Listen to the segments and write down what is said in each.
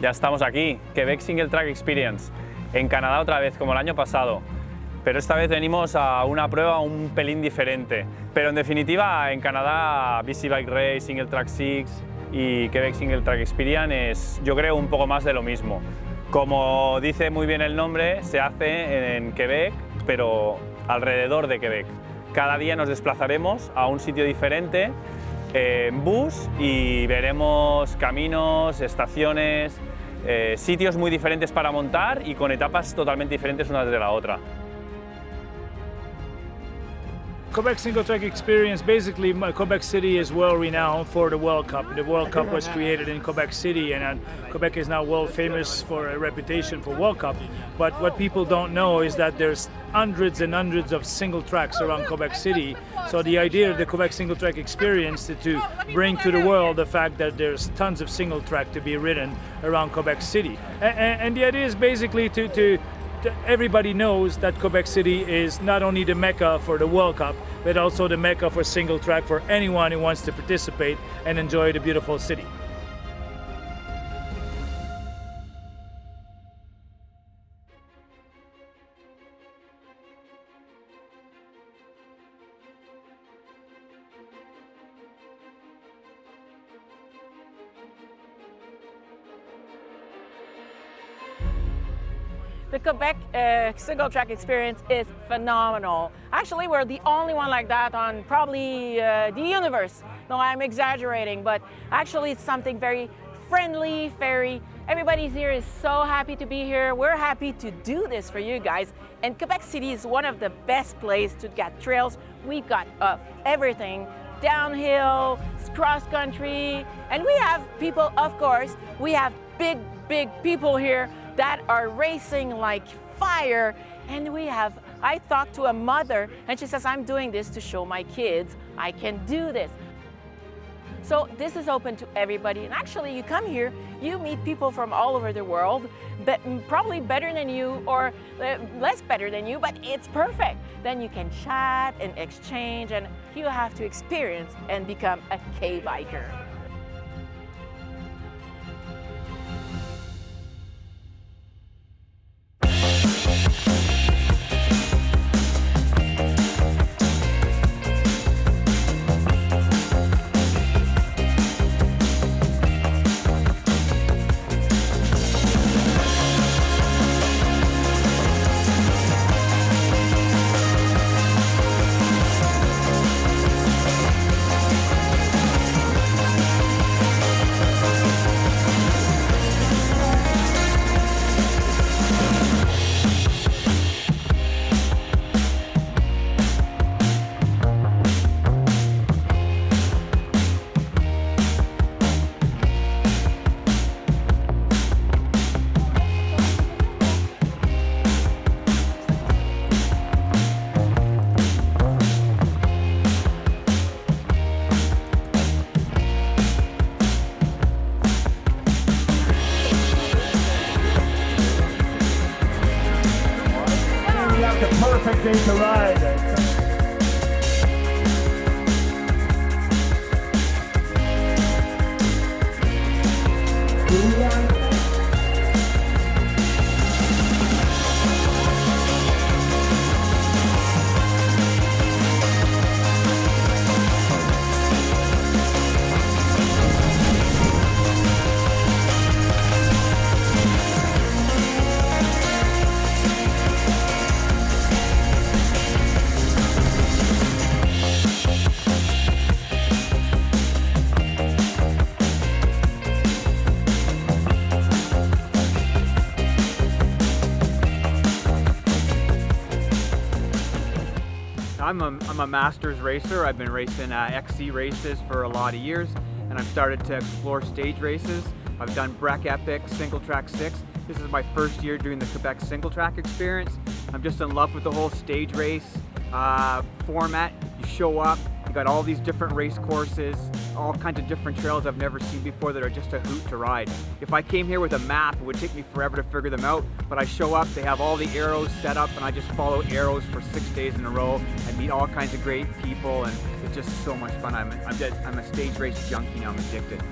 Ya estamos aquí, Quebec Single Track Experience, en Canadá otra vez, como el año pasado. Pero esta vez venimos a una prueba un pelín diferente. Pero en definitiva, en Canadá, BC Bike Race, Single Track 6 y Quebec Single Track Experience es, yo creo, un poco más de lo mismo. Como dice muy bien el nombre, se hace en Quebec, pero alrededor de Quebec. Cada día nos desplazaremos a un sitio diferente en bus y veremos caminos, estaciones, eh, sitios muy diferentes para montar y con etapas totalmente diferentes unas de la otra. Quebec Single Track Experience, basically Quebec City is well renowned for the World Cup. The World Cup was created in Quebec City and uh, Quebec is now world famous for a reputation for World Cup. But what people don't know is that there's hundreds and hundreds of single tracks around Quebec City. So the idea of the Quebec Single Track Experience is to bring to the world the fact that there's tons of single track to be ridden around Quebec City. And, and the idea is basically to, to everybody knows that Quebec City is not only the mecca for the World Cup, but also the mecca for single track for anyone who wants to participate and enjoy the beautiful city. The Quebec uh, single track experience is phenomenal. Actually, we're the only one like that on probably uh, the universe. No, I'm exaggerating, but actually it's something very friendly, very, everybody's here is so happy to be here. We're happy to do this for you guys. And Quebec City is one of the best places to get trails. We've got uh, everything, downhill, cross country, and we have people, of course, we have big, big people here that are racing like fire. And we have, I talked to a mother and she says, I'm doing this to show my kids I can do this. So this is open to everybody. And actually you come here, you meet people from all over the world, but probably better than you or uh, less better than you, but it's perfect. Then you can chat and exchange and you have to experience and become a K-biker. Perfect day to ride. I'm a, I'm a masters racer. I've been racing uh, XC races for a lot of years and I've started to explore stage races. I've done Breck Epic, Single Track 6. This is my first year doing the Quebec Single Track experience. I'm just in love with the whole stage race uh, format. You show up, you got all these different race courses, all kinds of different trails I've never seen before that are just a hoot to ride. If I came here with a map, it would take me forever to figure them out, but I show up, they have all the arrows set up, and I just follow arrows for six days in a row. I meet all kinds of great people, and it's just so much fun. I'm, I'm, I'm a stage race junkie now, I'm addicted.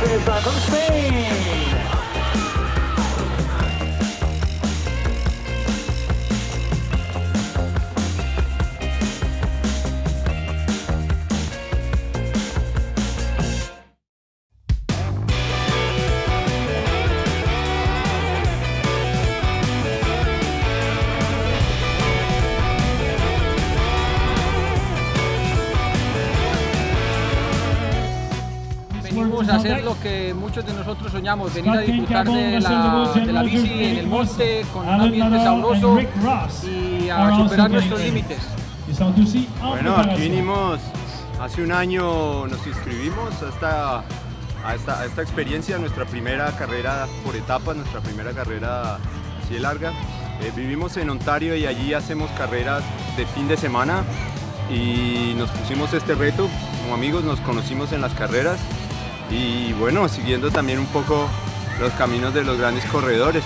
Fraser uh, from Spain. Muchos de nosotros soñamos, venir a disfrutar de la, de la bici en el monte con un ambiente sabroso y a superar nuestros límites. Bueno, aquí vinimos hace un año, nos inscribimos a esta, a esta, a esta experiencia, nuestra primera carrera por etapas, nuestra primera carrera así de larga. Eh, vivimos en Ontario y allí hacemos carreras de fin de semana y nos pusimos este reto, como amigos nos conocimos en las carreras y bueno, siguiendo también un poco los caminos de los grandes corredores.